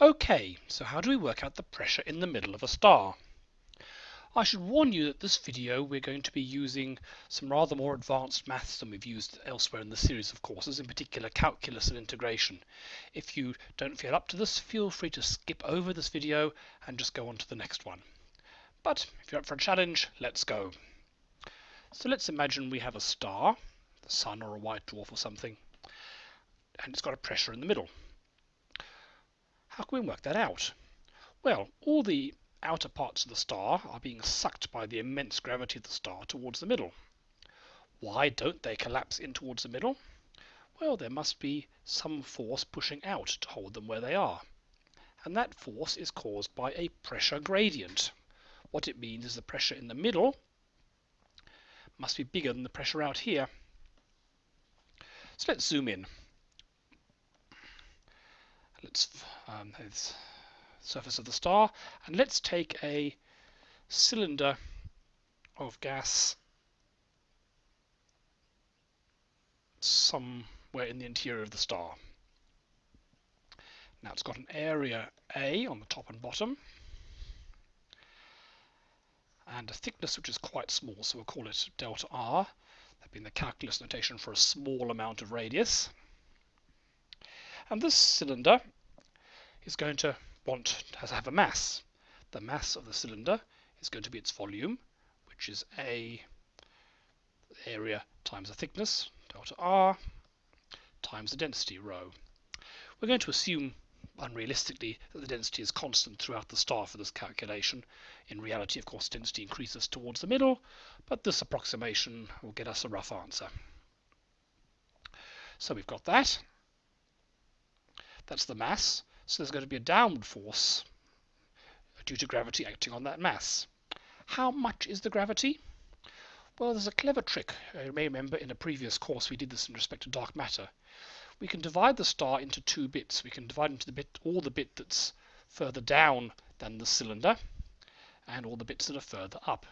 Okay, so how do we work out the pressure in the middle of a star? I should warn you that this video we're going to be using some rather more advanced maths than we've used elsewhere in the series of courses, in particular calculus and integration. If you don't feel up to this, feel free to skip over this video and just go on to the next one. But if you're up for a challenge, let's go. So let's imagine we have a star, the sun or a white dwarf or something, and it's got a pressure in the middle. How can we work that out? Well, all the outer parts of the star are being sucked by the immense gravity of the star towards the middle. Why don't they collapse in towards the middle? Well, there must be some force pushing out to hold them where they are. And that force is caused by a pressure gradient. What it means is the pressure in the middle must be bigger than the pressure out here. So let's zoom in. Let's um, surface of the star. And let's take a cylinder of gas somewhere in the interior of the star. Now it's got an area A on the top and bottom and a thickness which is quite small, so we'll call it delta R. That being the calculus notation for a small amount of radius. And this cylinder is going to want to have a mass. The mass of the cylinder is going to be its volume, which is A area times the thickness, delta R, times the density, rho. We're going to assume unrealistically that the density is constant throughout the star for this calculation. In reality, of course, density increases towards the middle, but this approximation will get us a rough answer. So we've got that. That's the mass. So there's going to be a downward force due to gravity acting on that mass. How much is the gravity? Well, there's a clever trick. Uh, you may remember in a previous course we did this in respect to dark matter. We can divide the star into two bits. We can divide into the bit all the bit that's further down than the cylinder and all the bits that are further up.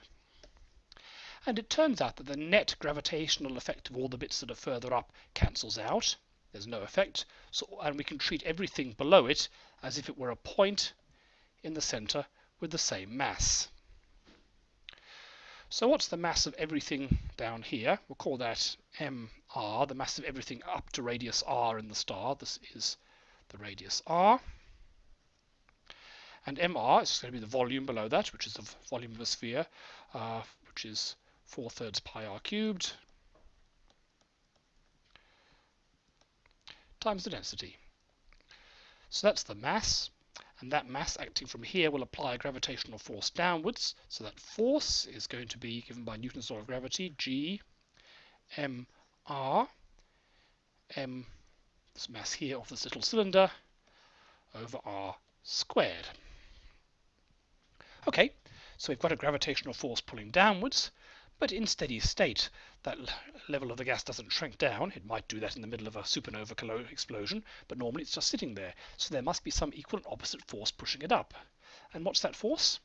And it turns out that the net gravitational effect of all the bits that are further up cancels out there's no effect. So, and we can treat everything below it as if it were a point in the center with the same mass. So what's the mass of everything down here? We'll call that mr, the mass of everything up to radius r in the star. This is the radius r. And mr is going to be the volume below that, which is the volume of a sphere, uh, which is 4 thirds pi r cubed times the density. So that's the mass, and that mass acting from here will apply a gravitational force downwards. So that force is going to be given by Newton's law of gravity, G m r, m, this mass here of this little cylinder, over r squared. Okay, so we've got a gravitational force pulling downwards, but in steady state, that level of the gas doesn't shrink down. It might do that in the middle of a supernova explosion, but normally it's just sitting there. So there must be some equal and opposite force pushing it up. And what's that force?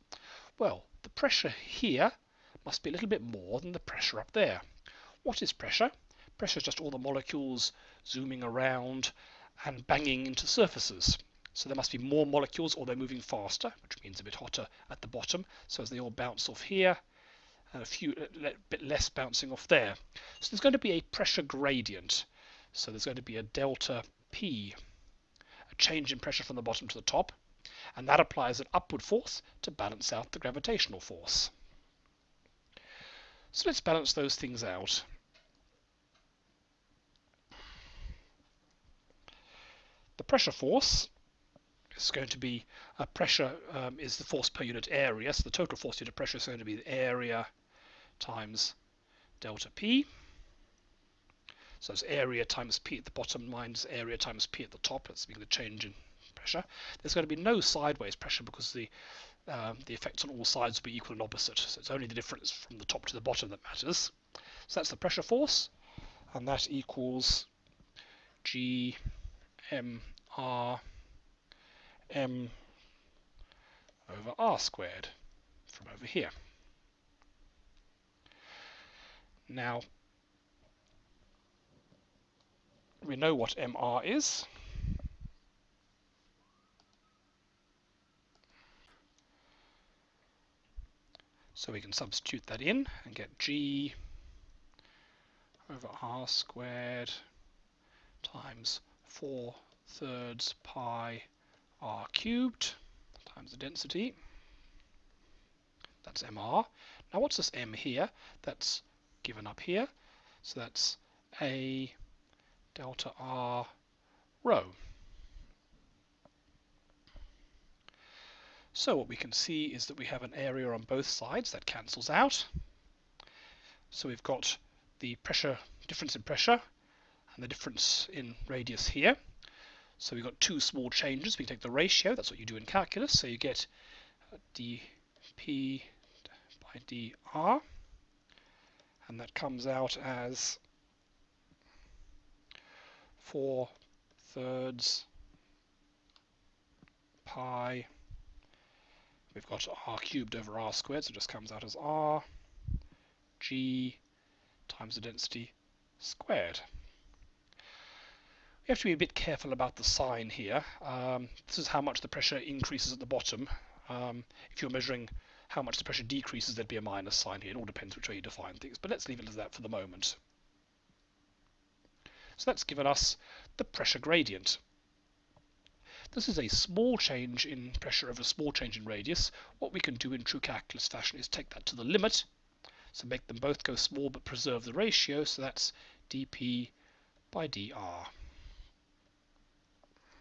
Well, the pressure here must be a little bit more than the pressure up there. What is pressure? Pressure is just all the molecules zooming around and banging into surfaces. So there must be more molecules or they're moving faster, which means a bit hotter at the bottom. So as they all bounce off here, and a few a bit less bouncing off there. So there's going to be a pressure gradient. So there's going to be a delta P, a change in pressure from the bottom to the top, and that applies an upward force to balance out the gravitational force. So let's balance those things out. The pressure force is going to be a pressure um, is the force per unit area. So the total force unit pressure is going to be the area times delta P. So it's area times P at the bottom minus area times P at the top. That's being the change in pressure. There's going to be no sideways pressure because the um, the effects on all sides will be equal and opposite. So it's only the difference from the top to the bottom that matters. So that's the pressure force, and that equals G M R m over r squared from over here. Now, we know what MR is. So we can substitute that in and get G over R squared times 4 thirds pi R cubed times the density. That's MR. Now what's this M here? That's given up here. So that's a delta r rho. So what we can see is that we have an area on both sides that cancels out. So we've got the pressure difference in pressure and the difference in radius here. So we've got two small changes. We take the ratio, that's what you do in calculus. So you get uh, dp by dr, and that comes out as 4 thirds pi we've got r cubed over r squared, so it just comes out as r g times the density squared. We have to be a bit careful about the sign here. Um, this is how much the pressure increases at the bottom. Um, if you're measuring how much the pressure decreases, there'd be a minus sign here. It all depends which way you define things, but let's leave it as that for the moment. So that's given us the pressure gradient. This is a small change in pressure over a small change in radius. What we can do in true calculus fashion is take that to the limit. So make them both go small but preserve the ratio. So that's dp by dr.